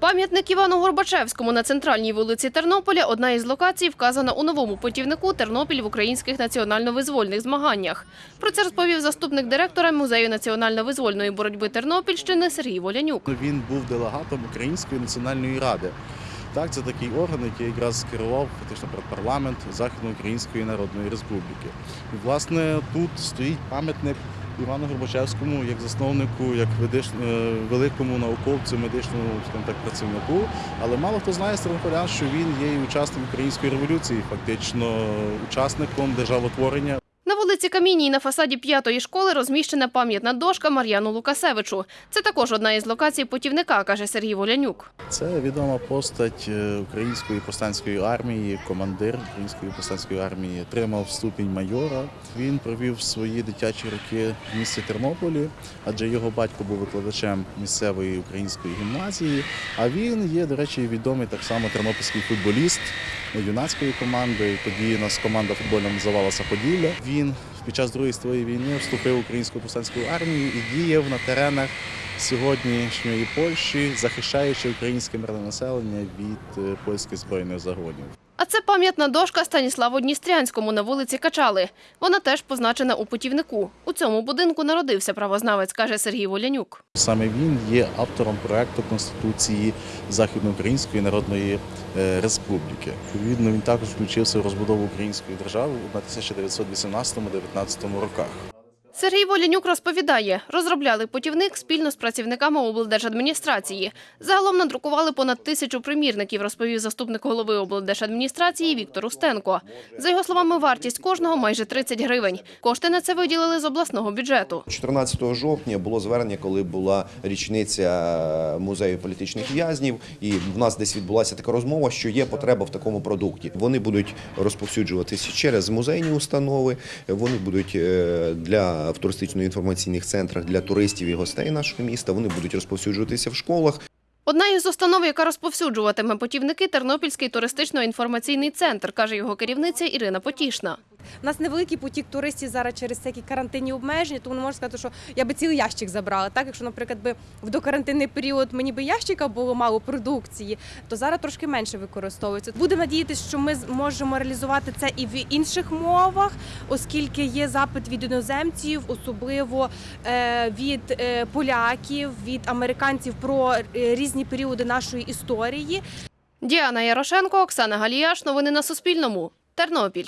Пам'ятник Івану Горбачевському на центральній вулиці Тернополя – одна із локацій, вказана у новому путівнику «Тернопіль в українських національно-визвольних змаганнях». Про це розповів заступник директора Музею національно-визвольної боротьби Тернопільщини Сергій Волянюк. Він був делегатом Української національної ради. Так, це такий орган, який якраз керував фактично парламент Західноукраїнської Народної Республіки. І власне тут стоїть пам'ятник Івану Горбачевському як засновнику, як е, великому науковцю, медичному так, працівнику. Але мало хто знає з що він є і учасником української революції, фактично учасником державотворення. Вулиці Камінній на фасаді п'ятої школи розміщена пам'ятна дошка Мар'яну Лукасевичу. Це також одна із локацій путівника, каже Сергій Волянюк. Це відома постать е, української повстанської армії, командир української повстанської армії, отримав ступінь майора. Він провів свої дитячі роки в місті Тернополі, адже його батько був викладачем місцевої української гімназії. А він є, до речі, відомий так само тернопільський футболіст юнацької команди. Тоді у нас команда футбольна називалася Поділля. Він під час Другої світової війни вступив в українську повстанську армію і діяв на теренах сьогоднішньої Польщі, захищаючи українське мирне населення від е, польських збройних загонів. А це пам'ятна дошка Станіславу Дністрянському на вулиці Качали. Вона теж позначена у путівнику. У цьому будинку народився правознавець, каже Сергій Волянюк. Саме він є автором проекту Конституції Західноукраїнської Народної е, Республіки. Відповідно, він також включився в розбудову української держави на 1918-19 роках. Сергій Волянюк розповідає, розробляли путівник спільно з працівниками облдержадміністрації. Загалом надрукували понад тисячу примірників, розповів заступник голови облдержадміністрації Віктор Устенко. За його словами, вартість кожного майже 30 гривень. Кошти на це виділили з обласного бюджету. 14 жовтня було звернення, коли була річниця музею політичних в'язнів, і в нас десь відбулася така розмова, що є потреба в такому продукті. Вони будуть розповсюджуватися через музейні установи. Вони будуть е, для в туристично-інформаційних центрах для туристів і гостей нашого міста. Вони будуть розповсюджуватися в школах. Одна із установ, яка розповсюджуватиме путівники, Тернопільський туристично-інформаційний центр, каже його керівниця Ірина Потішна. У нас невеликий потік туристів зараз через всякі карантинні обмеження, тому не можна сказати, що я би цілий ящик забрала. Так, якщо, наприклад, би в докарантинний період мені би ящика було мало продукції, то зараз трошки менше використовується. Будемо надіятися, що ми зможемо реалізувати це і в інших мовах, оскільки є запит від іноземців, особливо е, від е, поляків, від американців про е, різні періоди нашої історії. Діана Ярошенко, Оксана Галіяш. Новини на Суспільному. Тернопіль.